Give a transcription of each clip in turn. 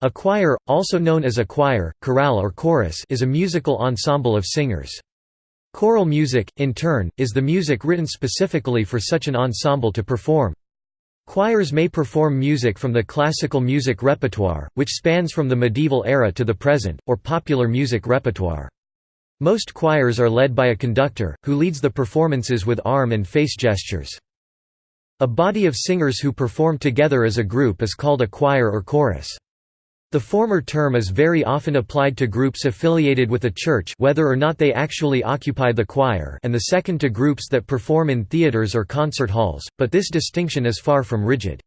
A choir, also known as a quire, chorale or chorus is a musical ensemble of singers. Choral music, in turn, is the music written specifically for such an ensemble to perform. Choirs may perform music from the classical music repertoire, which spans from the medieval era to the present, or popular music repertoire. Most choirs are led by a conductor, who leads the performances with arm and face gestures. A body of singers who perform together as a group is called a choir or chorus. The former term is very often applied to groups affiliated with a church whether or not they actually occupy the choir and the second to groups that perform in theaters or concert halls, but this distinction is far from rigid.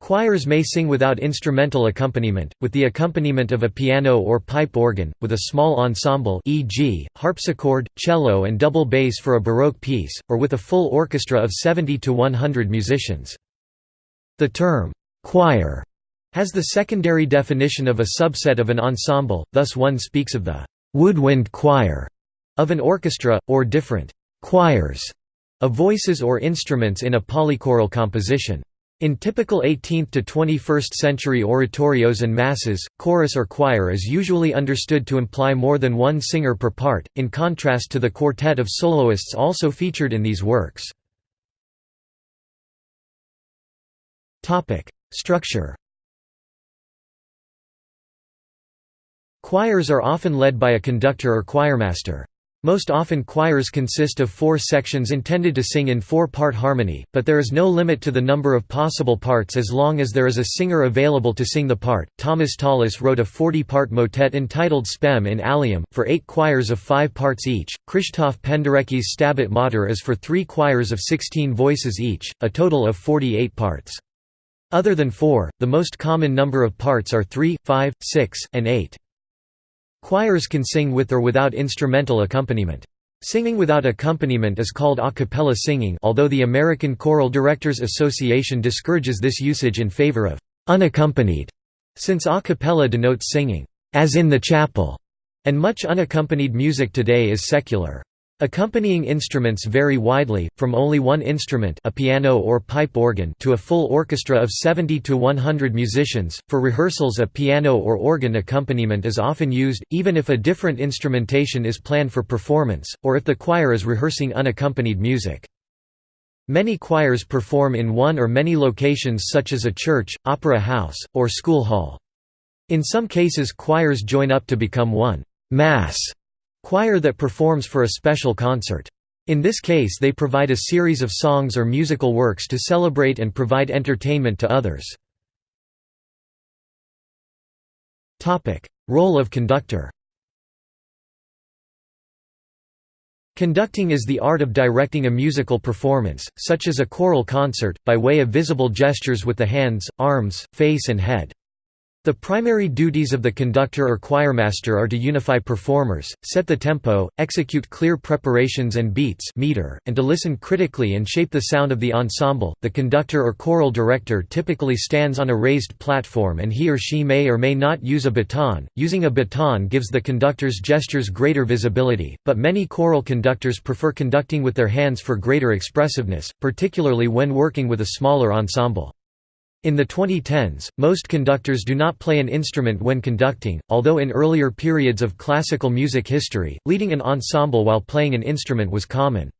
Choirs may sing without instrumental accompaniment, with the accompaniment of a piano or pipe organ, with a small ensemble e.g., harpsichord, cello and double bass for a Baroque piece, or with a full orchestra of 70 to 100 musicians. The term, choir has the secondary definition of a subset of an ensemble, thus one speaks of the «woodwind choir» of an orchestra, or different «choirs» of voices or instruments in a polychoral composition. In typical 18th to 21st century oratorios and masses, chorus or choir is usually understood to imply more than one singer per part, in contrast to the quartet of soloists also featured in these works. Structure Choirs are often led by a conductor or choirmaster. Most often choirs consist of four sections intended to sing in four-part harmony, but there is no limit to the number of possible parts as long as there is a singer available to sing the part. Thomas Tallis wrote a 40-part motet entitled Spem in Alium, for eight choirs of five parts each. Krzysztof Penderecki's Stabat Mater is for three choirs of 16 voices each, a total of 48 parts. Other than four, the most common number of parts are three, five, six, and eight. Choirs can sing with or without instrumental accompaniment. Singing without accompaniment is called a cappella singing although the American Choral Directors Association discourages this usage in favor of «unaccompanied», since a cappella denotes singing «as in the chapel», and much unaccompanied music today is secular. Accompanying instruments vary widely, from only one instrument a piano or pipe organ to a full orchestra of 70 to 100 musicians. For rehearsals a piano or organ accompaniment is often used, even if a different instrumentation is planned for performance, or if the choir is rehearsing unaccompanied music. Many choirs perform in one or many locations such as a church, opera house, or school hall. In some cases choirs join up to become one mass choir that performs for a special concert. In this case they provide a series of songs or musical works to celebrate and provide entertainment to others. Role of conductor Conducting is the art of directing a musical performance, such as a choral concert, by way of visible gestures with the hands, arms, face and head. The primary duties of the conductor or choirmaster are to unify performers, set the tempo, execute clear preparations and beats meter, and to listen critically and shape the sound of the ensemble. The conductor or choral director typically stands on a raised platform and he or she may or may not use a baton. Using a baton gives the conductor's gestures greater visibility, but many choral conductors prefer conducting with their hands for greater expressiveness, particularly when working with a smaller ensemble. In the 2010s, most conductors do not play an instrument when conducting, although in earlier periods of classical music history, leading an ensemble while playing an instrument was common.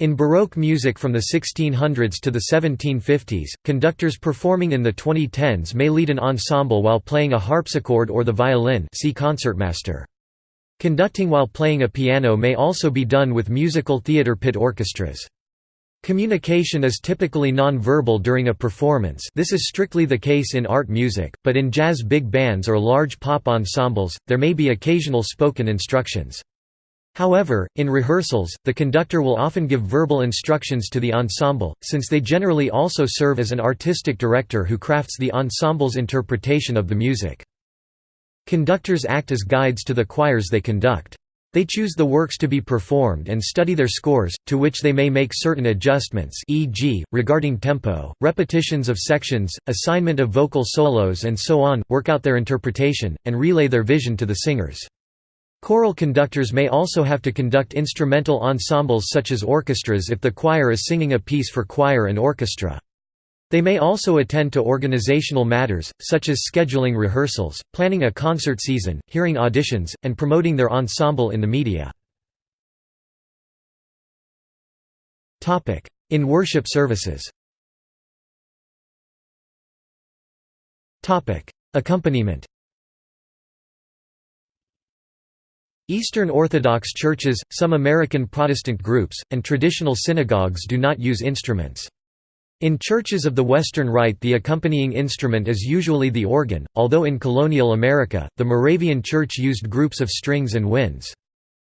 In Baroque music from the 1600s to the 1750s, conductors performing in the 2010s may lead an ensemble while playing a harpsichord or the violin see concertmaster. Conducting while playing a piano may also be done with musical theatre pit orchestras. Communication is typically non-verbal during a performance this is strictly the case in art music, but in jazz big bands or large pop ensembles, there may be occasional spoken instructions. However, in rehearsals, the conductor will often give verbal instructions to the ensemble, since they generally also serve as an artistic director who crafts the ensemble's interpretation of the music. Conductors act as guides to the choirs they conduct. They choose the works to be performed and study their scores, to which they may make certain adjustments e.g., regarding tempo, repetitions of sections, assignment of vocal solos and so on, work out their interpretation, and relay their vision to the singers. Choral conductors may also have to conduct instrumental ensembles such as orchestras if the choir is singing a piece for choir and orchestra. They may also attend to organizational matters, such as scheduling rehearsals, planning a concert season, hearing auditions, and promoting their ensemble in the media. In worship services Accompaniment Eastern Orthodox churches, some American Protestant groups, and traditional synagogues do not use instruments. In churches of the Western Rite the accompanying instrument is usually the organ, although in colonial America, the Moravian Church used groups of strings and winds.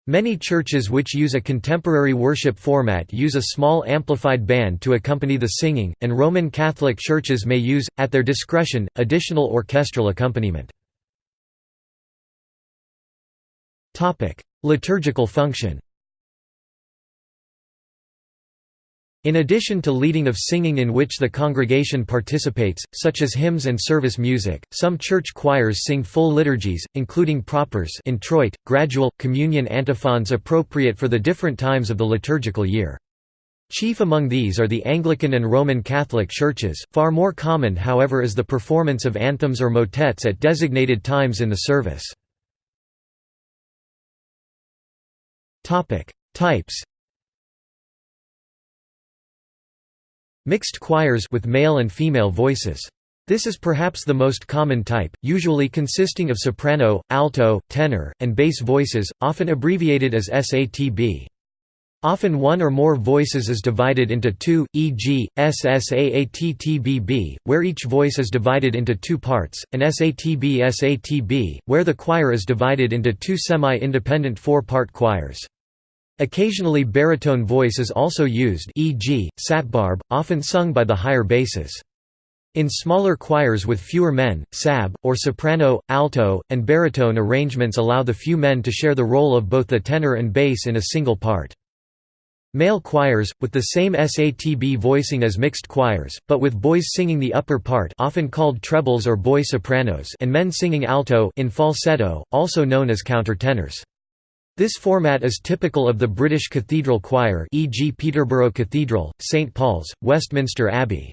Many churches which use a contemporary worship format use a small amplified band to accompany the singing, and Roman Catholic churches may use, at their discretion, additional orchestral accompaniment. Liturgical function In addition to leading of singing in which the congregation participates, such as hymns and service music, some church choirs sing full liturgies, including propers introit, gradual, communion antiphons appropriate for the different times of the liturgical year. Chief among these are the Anglican and Roman Catholic churches, far more common however is the performance of anthems or motets at designated times in the service. Types Mixed choirs with male and female voices. This is perhaps the most common type, usually consisting of soprano, alto, tenor, and bass voices, often abbreviated as SATB. Often one or more voices is divided into two, e.g., SSAATTBB, where each voice is divided into two parts, and SATB-SATB, where the choir is divided into two semi-independent four-part choirs. Occasionally baritone voice is also used e.g., satbarb, often sung by the higher basses. In smaller choirs with fewer men, sab, or soprano, alto, and baritone arrangements allow the few men to share the role of both the tenor and bass in a single part. Male choirs, with the same SATB voicing as mixed choirs, but with boys singing the upper part often called trebles or boy sopranos and men singing alto in falsetto, also known as countertenors. This format is typical of the British cathedral choir e.g. Peterborough Cathedral, St Paul's, Westminster Abbey.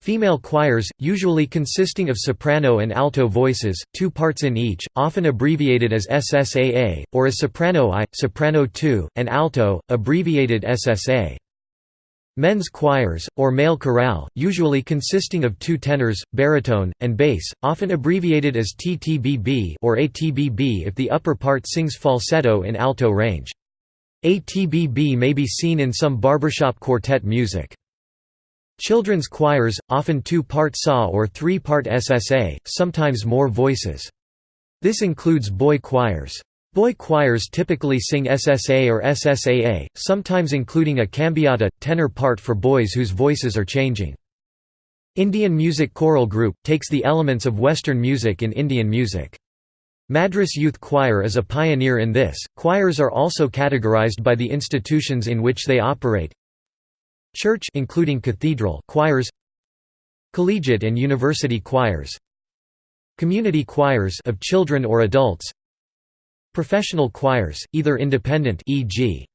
Female choirs, usually consisting of soprano and alto voices, two parts in each, often abbreviated as SSAA, or as soprano I, soprano II, and alto, abbreviated SSA. Men's choirs, or male chorale, usually consisting of two tenors, baritone, and bass, often abbreviated as TTBB or ATBB if the upper part sings falsetto in alto range. ATBB may be seen in some barbershop quartet music. Children's choirs, often two-part SA or three-part SSA, sometimes more voices. This includes boy choirs. Boy choirs typically sing SSA or SSAA, sometimes including a cambiata, tenor part for boys whose voices are changing. Indian Music Choral Group, takes the elements of Western music in Indian music. Madras Youth Choir is a pioneer in this. Choirs are also categorized by the institutions in which they operate. Church including cathedral choirs, collegiate and university choirs, community choirs of children or adults, Professional choirs, either independent e.g.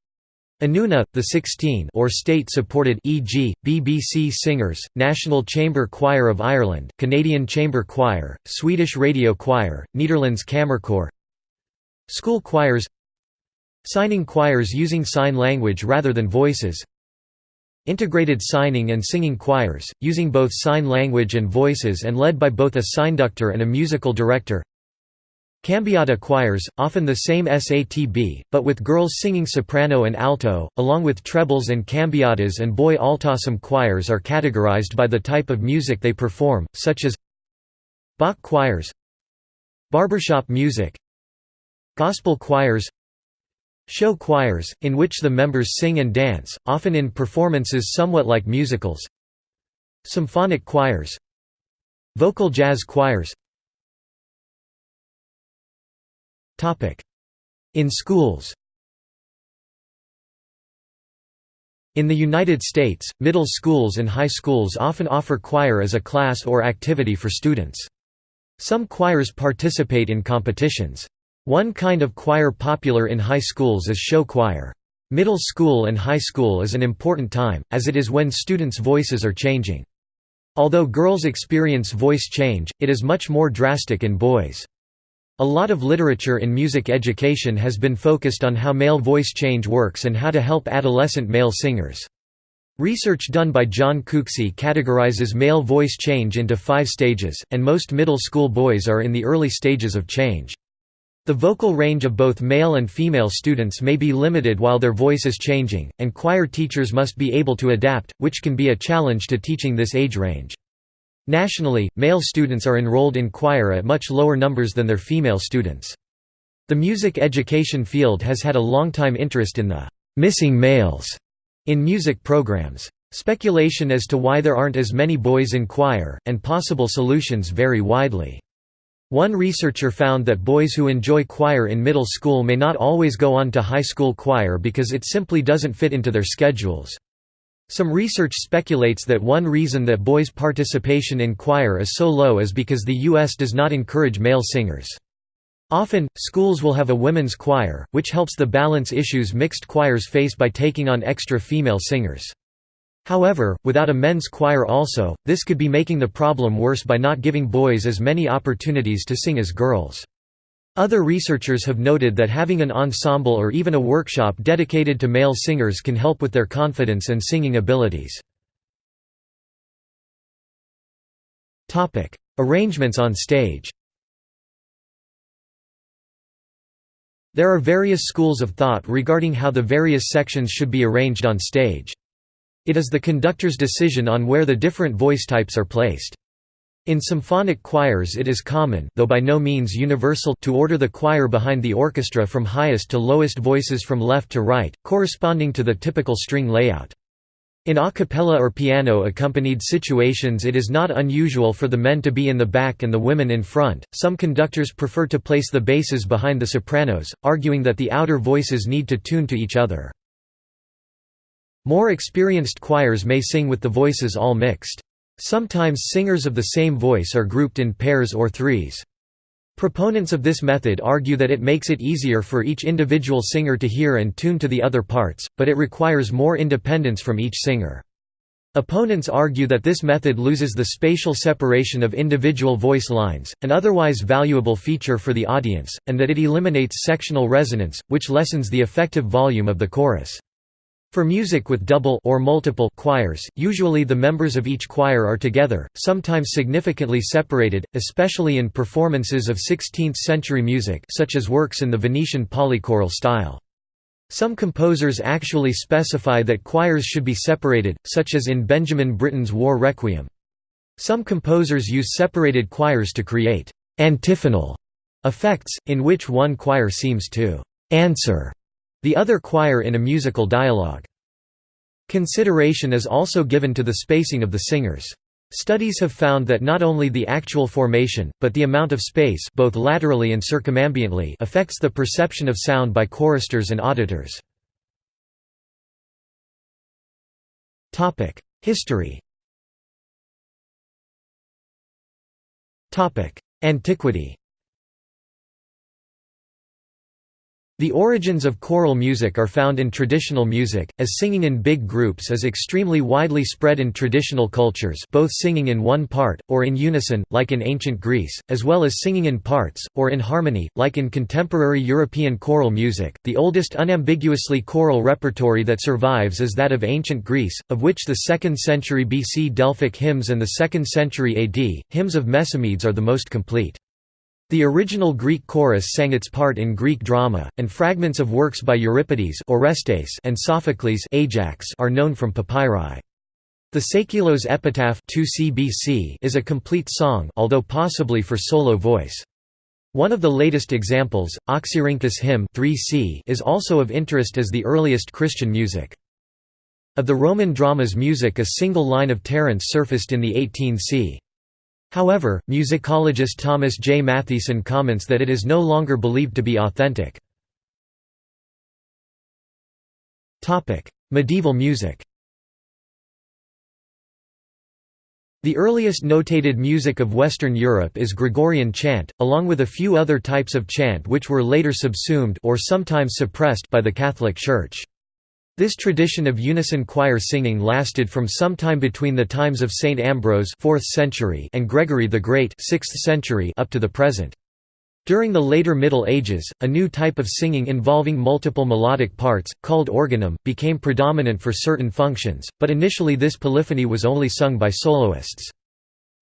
Anuna, the 16 or state-supported e.g., BBC Singers, National Chamber Choir of Ireland, Canadian Chamber Choir, Swedish Radio Choir, Netherlands Kamerkoor School choirs Signing choirs using sign language rather than voices Integrated signing and singing choirs, using both sign language and voices and led by both a signductor and a musical director Cambiata choirs, often the same SATB, but with girls singing soprano and alto, along with trebles and cambiatas and boy altossum choirs are categorized by the type of music they perform, such as Bach choirs Barbershop music Gospel choirs Show choirs, in which the members sing and dance, often in performances somewhat like musicals Symphonic choirs Vocal jazz choirs In schools In the United States, middle schools and high schools often offer choir as a class or activity for students. Some choirs participate in competitions. One kind of choir popular in high schools is show choir. Middle school and high school is an important time, as it is when students' voices are changing. Although girls experience voice change, it is much more drastic in boys. A lot of literature in music education has been focused on how male voice change works and how to help adolescent male singers. Research done by John Cooksey categorizes male voice change into five stages, and most middle school boys are in the early stages of change. The vocal range of both male and female students may be limited while their voice is changing, and choir teachers must be able to adapt, which can be a challenge to teaching this age range. Nationally, male students are enrolled in choir at much lower numbers than their female students. The music education field has had a long-time interest in the «missing males» in music programs. Speculation as to why there aren't as many boys in choir, and possible solutions vary widely. One researcher found that boys who enjoy choir in middle school may not always go on to high school choir because it simply doesn't fit into their schedules. Some research speculates that one reason that boys' participation in choir is so low is because the U.S. does not encourage male singers. Often, schools will have a women's choir, which helps the balance issues mixed choirs face by taking on extra female singers. However, without a men's choir also, this could be making the problem worse by not giving boys as many opportunities to sing as girls. Other researchers have noted that having an ensemble or even a workshop dedicated to male singers can help with their confidence and singing abilities. Arrangements on stage There are various schools of thought regarding how the various sections should be arranged on stage. It is the conductor's decision on where the different voice types are placed. In symphonic choirs it is common though by no means universal to order the choir behind the orchestra from highest to lowest voices from left to right, corresponding to the typical string layout. In a cappella or piano-accompanied situations it is not unusual for the men to be in the back and the women in front. Some conductors prefer to place the basses behind the sopranos, arguing that the outer voices need to tune to each other. More experienced choirs may sing with the voices all mixed. Sometimes singers of the same voice are grouped in pairs or threes. Proponents of this method argue that it makes it easier for each individual singer to hear and tune to the other parts, but it requires more independence from each singer. Opponents argue that this method loses the spatial separation of individual voice lines, an otherwise valuable feature for the audience, and that it eliminates sectional resonance, which lessens the effective volume of the chorus. For music with double or multiple choirs, usually the members of each choir are together, sometimes significantly separated, especially in performances of 16th-century music such as works in the Venetian polychoral style. Some composers actually specify that choirs should be separated, such as in Benjamin Britten's War Requiem. Some composers use separated choirs to create «antiphonal» effects, in which one choir seems to «answer» the other choir in a musical dialogue. Consideration is also given to the spacing of the singers. Studies have found that not only the actual formation, but the amount of space both laterally and circumambiently affects the perception of sound by choristers and auditors. History Antiquity The origins of choral music are found in traditional music, as singing in big groups is extremely widely spread in traditional cultures both singing in one part, or in unison, like in ancient Greece, as well as singing in parts, or in harmony, like in contemporary European choral music. The oldest unambiguously choral repertory that survives is that of ancient Greece, of which the 2nd century BC Delphic hymns and the 2nd century AD, hymns of Mesomedes are the most complete. The original Greek chorus sang its part in Greek drama, and fragments of works by Euripides Orestes and Sophocles Ajax are known from papyri. The Seikilos epitaph 2 CBC is a complete song although possibly for solo voice. One of the latest examples, Oxyrhynchus hymn 3c is also of interest as the earliest Christian music. Of the Roman drama's music a single line of Terence surfaced in the 18 c. However, musicologist Thomas J. Mathiesen comments that it is no longer believed to be authentic. Medieval music The earliest notated music of Western Europe is Gregorian chant, along with a few other types of chant which were later subsumed or sometimes suppressed by the Catholic Church. This tradition of unison choir singing lasted from sometime between the times of St. Ambrose 4th century and Gregory the Great 6th century up to the present. During the later Middle Ages, a new type of singing involving multiple melodic parts, called organum, became predominant for certain functions, but initially this polyphony was only sung by soloists.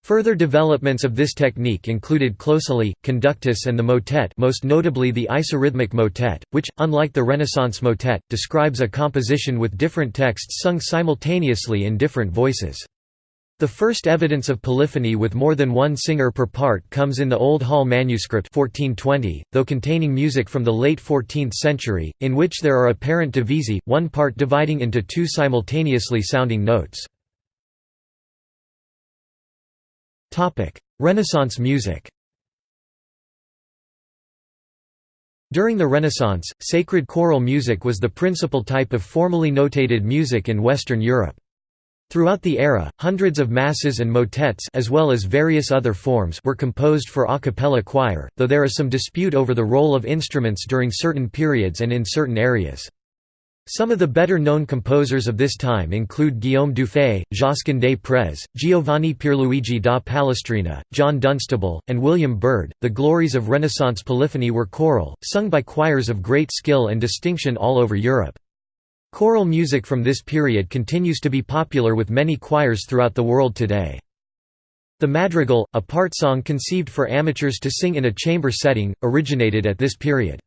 Further developments of this technique included clausula, conductus and the motet most notably the isorhythmic motet, which, unlike the Renaissance motet, describes a composition with different texts sung simultaneously in different voices. The first evidence of polyphony with more than one singer per part comes in the Old Hall manuscript 1420, though containing music from the late 14th century, in which there are apparent divisi, one part dividing into two simultaneously sounding notes. Renaissance music During the Renaissance, sacred choral music was the principal type of formally notated music in Western Europe. Throughout the era, hundreds of masses and motets as well as various other forms were composed for a cappella choir, though there is some dispute over the role of instruments during certain periods and in certain areas. Some of the better-known composers of this time include Guillaume Dufay, Josquin des Prez, Giovanni Pierluigi da Palestrina, John Dunstable, and William Byrd. The glories of Renaissance polyphony were choral, sung by choirs of great skill and distinction all over Europe. Choral music from this period continues to be popular with many choirs throughout the world today. The madrigal, a part song conceived for amateurs to sing in a chamber setting, originated at this period.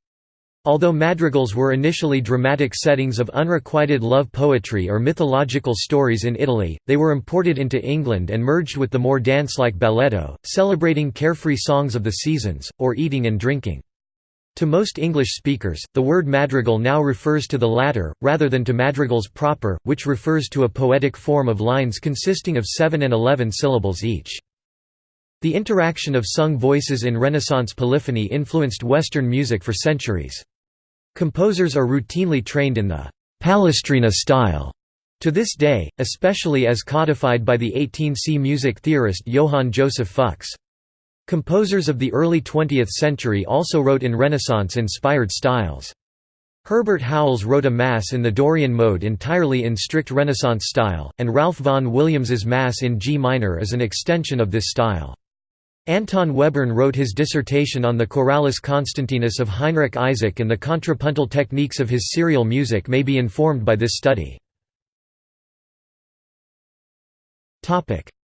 Although madrigals were initially dramatic settings of unrequited love poetry or mythological stories in Italy, they were imported into England and merged with the more dance-like balletto, celebrating carefree songs of the seasons, or eating and drinking. To most English speakers, the word madrigal now refers to the latter, rather than to madrigals proper, which refers to a poetic form of lines consisting of seven and eleven syllables each. The interaction of sung voices in Renaissance polyphony influenced Western music for centuries. Composers are routinely trained in the Palestrina style to this day, especially as codified by the 18c music theorist Johann Joseph Fux. Composers of the early 20th century also wrote in Renaissance-inspired styles. Herbert Howells wrote a Mass in the Dorian mode entirely in strict Renaissance style, and Ralph Vaughan Williams's Mass in G minor is an extension of this style. Anton Webern wrote his dissertation on the Choralis Constantinus of Heinrich Isaac and the contrapuntal techniques of his serial music may be informed by this study.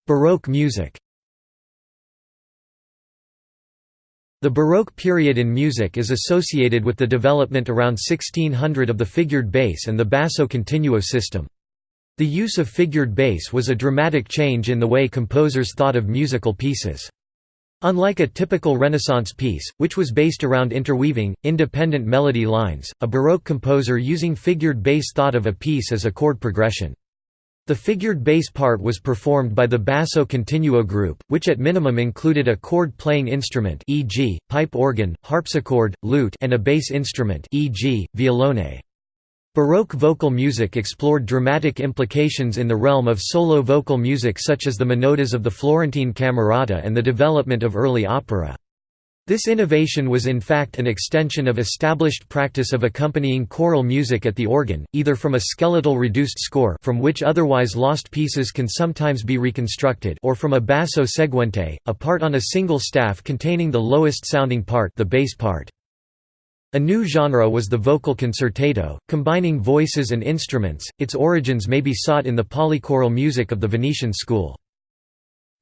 Baroque music The Baroque period in music is associated with the development around 1600 of the figured bass and the basso continuo system. The use of figured bass was a dramatic change in the way composers thought of musical pieces. Unlike a typical Renaissance piece, which was based around interweaving, independent melody lines, a Baroque composer using figured bass thought of a piece as a chord progression. The figured bass part was performed by the basso continuo group, which at minimum included a chord-playing instrument e.g., pipe organ, harpsichord, lute and a bass instrument e.g., violone. Baroque vocal music explored dramatic implications in the realm of solo vocal music such as the monodies of the Florentine camerata and the development of early opera. This innovation was in fact an extension of established practice of accompanying choral music at the organ, either from a skeletal reduced score from which otherwise lost pieces can sometimes be reconstructed or from a basso seguente, a part on a single staff containing the lowest sounding part the bass part. A new genre was the vocal concertato, combining voices and instruments. Its origins may be sought in the polychoral music of the Venetian school.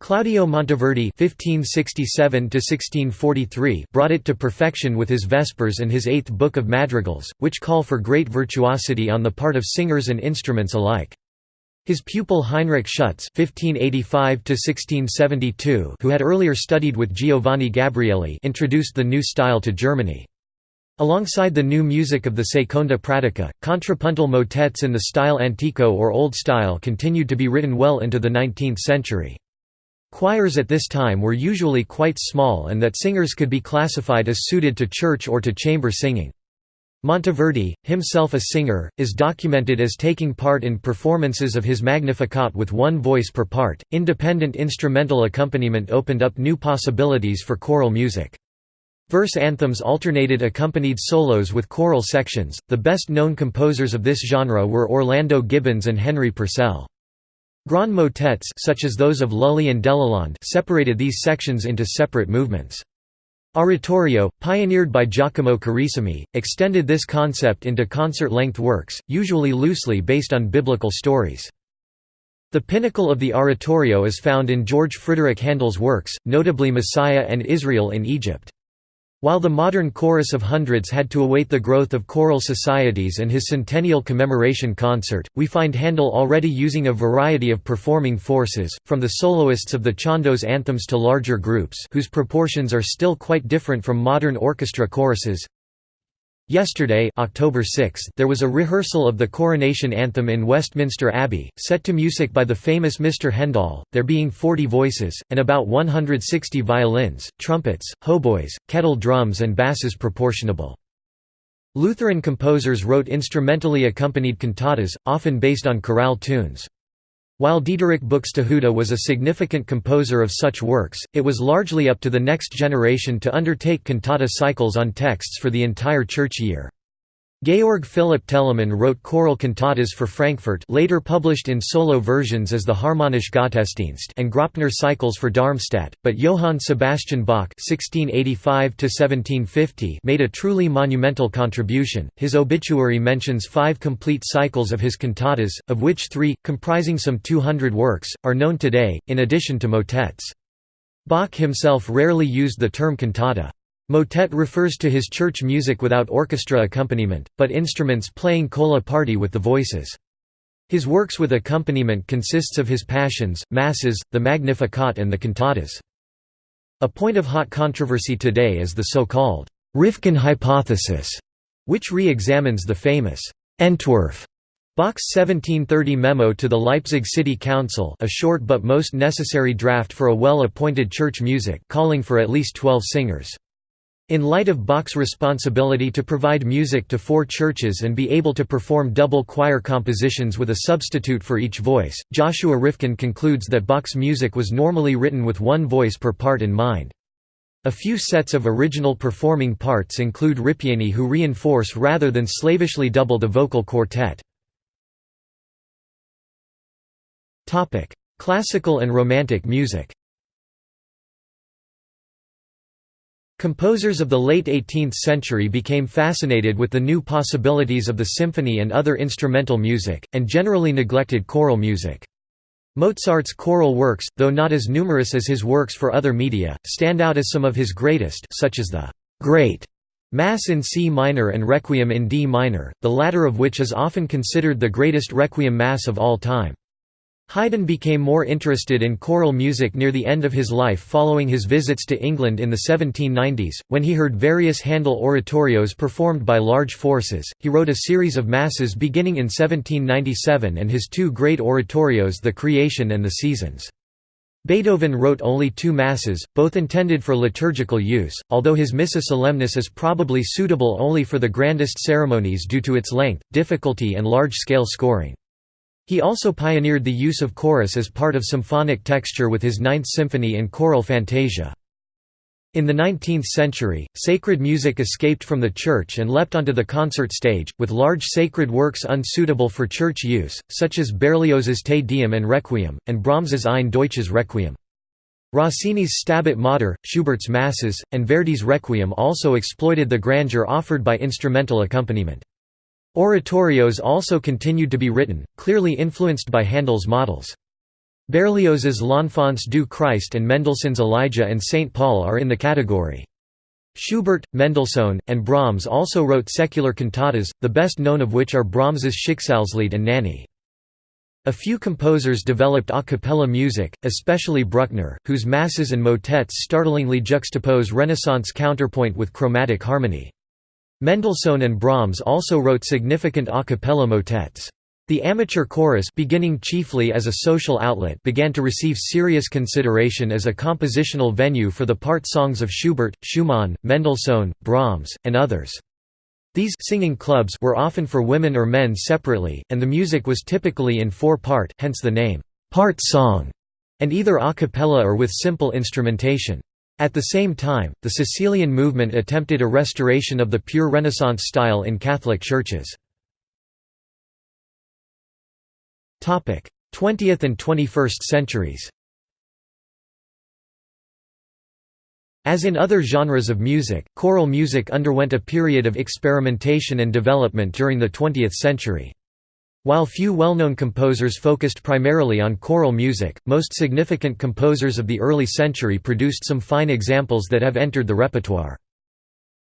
Claudio Monteverdi (1567–1643) brought it to perfection with his Vespers and his Eighth Book of Madrigals, which call for great virtuosity on the part of singers and instruments alike. His pupil Heinrich Schütz (1585–1672), who had earlier studied with Giovanni Gabrieli, introduced the new style to Germany. Alongside the new music of the Seconda Pratica, contrapuntal motets in the stile antico or Old Style continued to be written well into the 19th century. Choirs at this time were usually quite small and that singers could be classified as suited to church or to chamber singing. Monteverdi, himself a singer, is documented as taking part in performances of his Magnificat with one voice per part. Independent instrumental accompaniment opened up new possibilities for choral music. Verse anthems alternated accompanied solos with choral sections. The best known composers of this genre were Orlando Gibbons and Henry Purcell. Grand motets such as those of Lully and Delalande separated these sections into separate movements. Oratorio, pioneered by Giacomo Carissimi, extended this concept into concert-length works, usually loosely based on biblical stories. The pinnacle of the oratorio is found in George Frideric Handel's works, notably Messiah and Israel in Egypt. While the modern chorus of hundreds had to await the growth of choral societies and his centennial commemoration concert, we find Handel already using a variety of performing forces, from the soloists of the Chandos anthems to larger groups whose proportions are still quite different from modern orchestra choruses. Yesterday October 6, there was a rehearsal of the coronation anthem in Westminster Abbey, set to music by the famous Mr. Handel, there being 40 voices, and about 160 violins, trumpets, hautboys, kettle drums and basses proportionable. Lutheran composers wrote instrumentally accompanied cantatas, often based on chorale tunes. While Dieterich Buxtehude was a significant composer of such works, it was largely up to the next generation to undertake cantata cycles on texts for the entire church year. Georg Philipp Telemann wrote choral cantatas for Frankfurt later published in solo versions as the Harmonische Gottesdienst and Graupner cycles for Darmstadt, but Johann Sebastian Bach made a truly monumental contribution. His obituary mentions five complete cycles of his cantatas, of which three, comprising some 200 works, are known today, in addition to motets. Bach himself rarely used the term cantata. Motet refers to his church music without orchestra accompaniment, but instruments playing colla parte with the voices. His works with accompaniment consists of his Passions, Masses, the Magnificat and the cantatas. A point of hot controversy today is the so-called Rifkin hypothesis, which re-examines the famous Entwurf Bach's 1730 memo to the Leipzig City Council a short but most necessary draft for a well-appointed church music calling for at least twelve singers. In light of Bach's responsibility to provide music to four churches and be able to perform double choir compositions with a substitute for each voice, Joshua Rifkin concludes that Bach's music was normally written with one voice per part in mind. A few sets of original performing parts include ripieni who reinforce rather than slavishly double the vocal quartet. Classical and Romantic music Composers of the late 18th century became fascinated with the new possibilities of the symphony and other instrumental music, and generally neglected choral music. Mozart's choral works, though not as numerous as his works for other media, stand out as some of his greatest such as the «Great» Mass in C minor and Requiem in D minor, the latter of which is often considered the greatest Requiem Mass of all time. Haydn became more interested in choral music near the end of his life following his visits to England in the 1790s, when he heard various Handel oratorios performed by large forces. He wrote a series of masses beginning in 1797 and his two great oratorios The Creation and The Seasons. Beethoven wrote only two masses, both intended for liturgical use, although his Missa Solemnis is probably suitable only for the grandest ceremonies due to its length, difficulty and large-scale scoring. He also pioneered the use of chorus as part of symphonic texture with his Ninth Symphony and choral fantasia. In the 19th century, sacred music escaped from the church and leapt onto the concert stage, with large sacred works unsuitable for church use, such as Berlioz's Te Deum and Requiem, and Brahms's Ein Deutsches Requiem. Rossini's Stabat Mater, Schubert's Masses, and Verdi's Requiem also exploited the grandeur offered by instrumental accompaniment. Oratorios also continued to be written, clearly influenced by Handel's models. Berlioz's L'Enfance du Christ and Mendelssohn's Elijah and St. Paul are in the category. Schubert, Mendelssohn, and Brahms also wrote secular cantatas, the best known of which are Brahms's Schicksalslied and Nänie. A few composers developed a cappella music, especially Bruckner, whose masses and motets startlingly juxtapose Renaissance counterpoint with chromatic harmony. Mendelssohn and Brahms also wrote significant a cappella motets. The amateur chorus beginning chiefly as a social outlet began to receive serious consideration as a compositional venue for the part songs of Schubert, Schumann, Mendelssohn, Brahms, and others. These singing clubs were often for women or men separately, and the music was typically in four-part hence the name, part song, and either a cappella or with simple instrumentation. At the same time, the Cecilian movement attempted a restoration of the pure Renaissance style in Catholic churches. 20th and 21st centuries As in other genres of music, choral music underwent a period of experimentation and development during the 20th century. While few well-known composers focused primarily on choral music, most significant composers of the early century produced some fine examples that have entered the repertoire.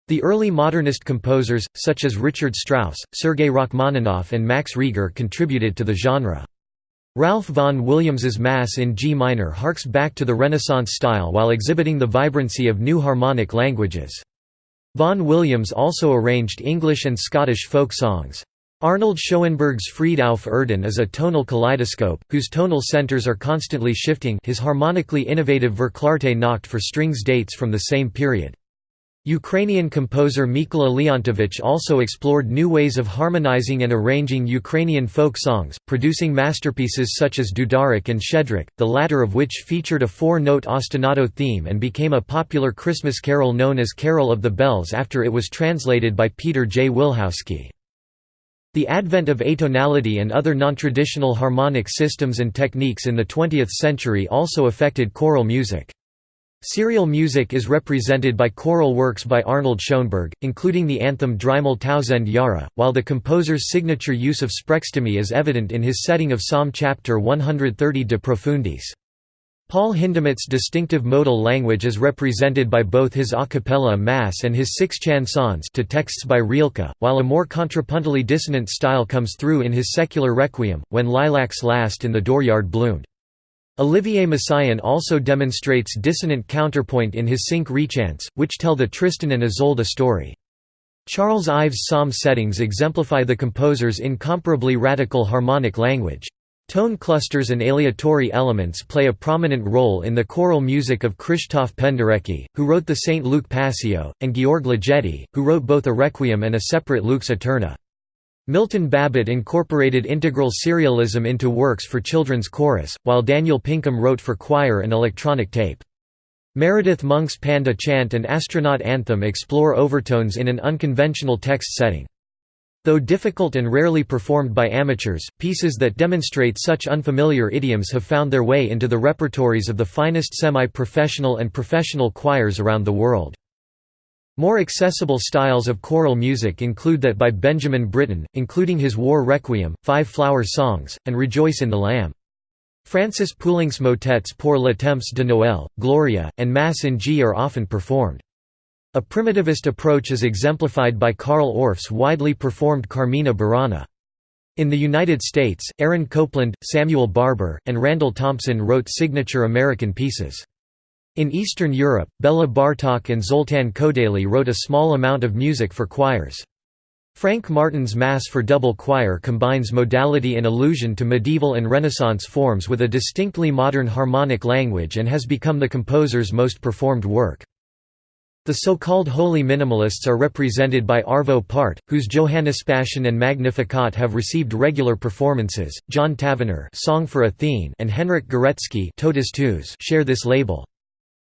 The early modernist composers, such as Richard Strauss, Sergei Rachmaninoff and Max Reger contributed to the genre. Ralph Vaughan Williams's Mass in G minor harks back to the Renaissance style while exhibiting the vibrancy of new harmonic languages. Vaughan Williams also arranged English and Scottish folk songs. Arnold Schoenberg's Friede auf Erden is a tonal kaleidoscope, whose tonal centers are constantly shifting his harmonically innovative Verklarte Nacht for strings dates from the same period. Ukrainian composer Mykola Leontovich also explored new ways of harmonizing and arranging Ukrainian folk songs, producing masterpieces such as Dudarik and Shchedryk, the latter of which featured a four-note ostinato theme and became a popular Christmas carol known as Carol of the Bells after it was translated by Peter J. Wilhousky. The advent of atonality and other non-traditional harmonic systems and techniques in the 20th century also affected choral music. Serial music is represented by choral works by Arnold Schoenberg, including the anthem Dreimal Tausend Jahre, while the composer's signature use of sprechstimme is evident in his setting of Psalm chapter 130 De Profundis. Paul Hindemith's distinctive modal language is represented by both his a cappella mass and his six chansons to texts by Rilke, while a more contrapuntally dissonant style comes through in his secular requiem, when lilacs last in the dooryard bloomed. Olivier Messiaen also demonstrates dissonant counterpoint in his cinq rechants, which tell the Tristan and Isolde story. Charles Ives' psalm settings exemplify the composer's incomparably radical harmonic language. Tone clusters and aleatory elements play a prominent role in the choral music of Krzysztof Penderecki, who wrote the St. Luke Passio, and Georg Ligeti, who wrote both a requiem and a separate Lux Aeterna. Milton Babbitt incorporated integral serialism into works for children's chorus, while Daniel Pinkham wrote for choir and electronic tape. Meredith Monk's Panda Chant and Astronaut Anthem explore overtones in an unconventional text setting. Though difficult and rarely performed by amateurs, pieces that demonstrate such unfamiliar idioms have found their way into the repertories of the finest semi-professional and professional choirs around the world. More accessible styles of choral music include that by Benjamin Britten, including his War Requiem, Five Flower Songs, and Rejoice in the Lamb. Francis Poulenc's motets Pour le Temps de Noël, Gloria, and Mass in G are often performed. A primitivist approach is exemplified by Carl Orff's widely performed Carmina Burana. In the United States, Aaron Copland, Samuel Barber, and Randall Thompson wrote signature American pieces. In Eastern Europe, Bela Bartok and Zoltan Kodaly wrote a small amount of music for choirs. Frank Martin's Mass for double choir combines modality and allusion to medieval and Renaissance forms with a distinctly modern harmonic language and has become the composer's most performed work. The so-called Holy Minimalists are represented by Arvo Pärt, whose Johannespassion and Magnificat have received regular performances. John Tavener, Song for Athene, and Henryk Górecki, share this label.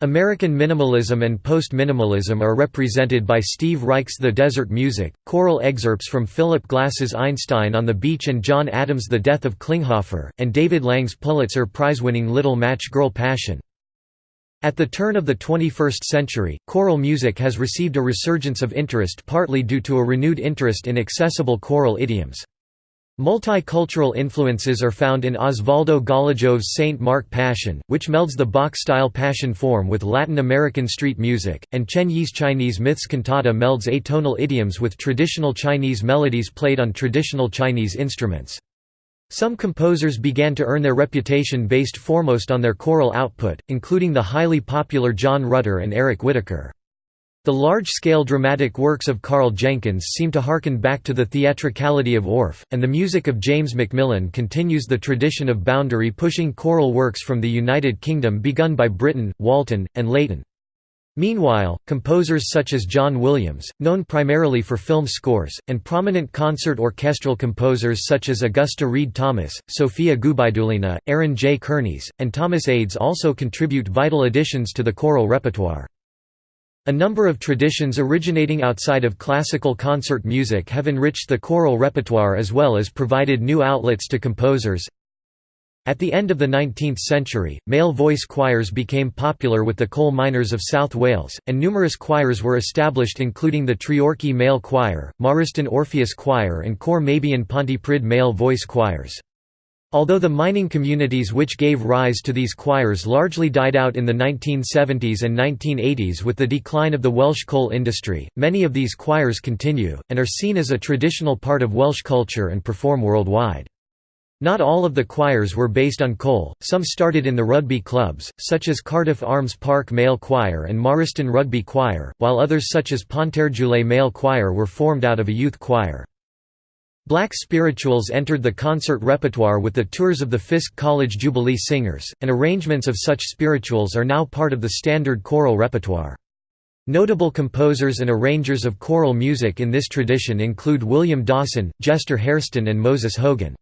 American minimalism and post-minimalism are represented by Steve Reich's The Desert Music, choral excerpts from Philip Glass's Einstein on the Beach and John Adams' The Death of Klinghoffer, and David Lang's Pulitzer Prize-winning Little Match Girl Passion. At the turn of the 21st century, choral music has received a resurgence of interest partly due to a renewed interest in accessible choral idioms. Multicultural influences are found in Osvaldo Golijov's Saint Mark Passion, which melds the Bach-style passion form with Latin American street music, and Chen Yi's Chinese Myths cantata melds atonal idioms with traditional Chinese melodies played on traditional Chinese instruments. Some composers began to earn their reputation based foremost on their choral output, including the highly popular John Rutter and Eric Whitacre. The large-scale dramatic works of Karl Jenkins seem to harken back to the theatricality of Orff, and the music of James Macmillan continues the tradition of boundary-pushing choral works from the United Kingdom begun by Britten, Walton, and Leighton. Meanwhile, composers such as John Williams, known primarily for film scores, and prominent concert orchestral composers such as Augusta Read Thomas, Sofia Gubaidulina, Aaron J. Kernis, and Thomas Ades also contribute vital additions to the choral repertoire. A number of traditions originating outside of classical concert music have enriched the choral repertoire as well as provided new outlets to composers, at the end of the 19th century, male voice choirs became popular with the coal miners of South Wales, and numerous choirs were established including the Treorchy Male Choir, Morriston Orpheus Choir and Cor Meibion Pontypridd male voice choirs. Although the mining communities which gave rise to these choirs largely died out in the 1970s and 1980s with the decline of the Welsh coal industry, many of these choirs continue, and are seen as a traditional part of Welsh culture and perform worldwide. Not all of the choirs were based on coal, some started in the rugby clubs, such as Cardiff Arms Park Male Choir and Marston Rugby Choir, while others such as Pontarddulais Male Choir were formed out of a youth choir. Black spirituals entered the concert repertoire with the tours of the Fisk College Jubilee Singers, and arrangements of such spirituals are now part of the standard choral repertoire. Notable composers and arrangers of choral music in this tradition include William Dawson, Jester Hairston and Moses Hogan.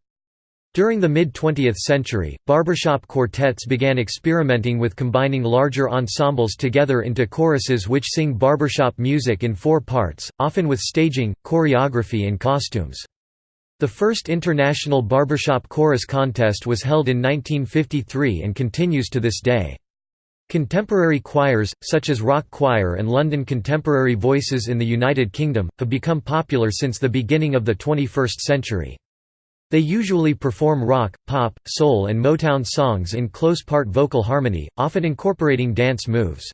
During the mid-20th century, barbershop quartets began experimenting with combining larger ensembles together into choruses which sing barbershop music in four parts, often with staging, choreography and costumes. The first international barbershop chorus contest was held in 1953 and continues to this day. Contemporary choirs, such as Rock Choir and London Contemporary Voices in the United Kingdom, have become popular since the beginning of the 21st century. They usually perform rock, pop, soul and Motown songs in close part vocal harmony, often incorporating dance moves.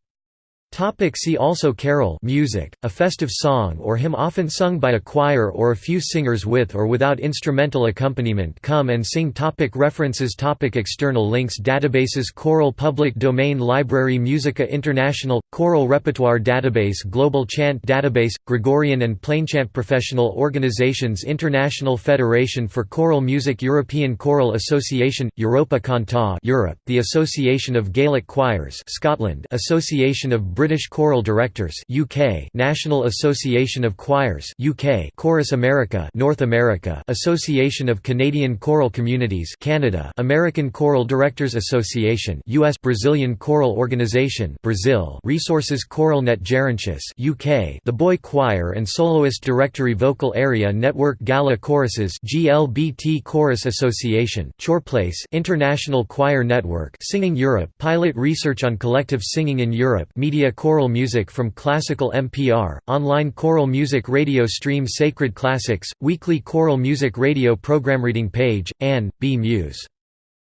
Topic see also Carol music, a festive song or hymn often sung by a choir or a few singers with or without instrumental accompaniment. Come and sing topic References topic External links Databases Choral Public Domain Library Musica International – Choral Repertoire Database Global Chant Database – Gregorian and Plainchant Professional Organizations International Federation for Choral Music European Choral Association – Europa Cantat Europe, the Association of Gaelic Choirs Scotland Association of British Choral Directors UK National Association of Choirs UK Chorus America North America Association of Canadian Choral Communities Canada American Choral Directors Association US Brazilian Choral Organization Brazil Resources Choral Net Gerontius UK The Boy Choir and Soloist Directory Vocal Area Network Gala Choruses GLBT Chorus Association ChoirPlace International Choir Network Singing Europe Pilot Research on Collective Singing in Europe Media choral music from classical NPR, online choral music radio stream Sacred Classics, weekly choral music radio program reading page, Anne, B. Muse.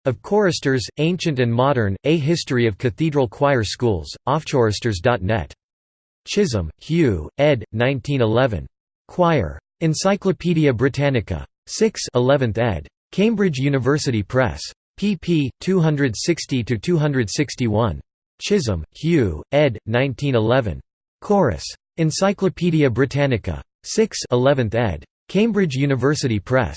Of Choristers, Ancient and Modern, A History of Cathedral Choir Schools, offchoristers.net. Chisholm, Hugh, ed. 1911. Choir. Encyclopædia Britannica. 6 11th ed. Cambridge University Press. pp. 260–261. Chisholm, Hugh, ed. 1911. Chorus. Encyclopædia Britannica. 6 11th ed. Cambridge University Press.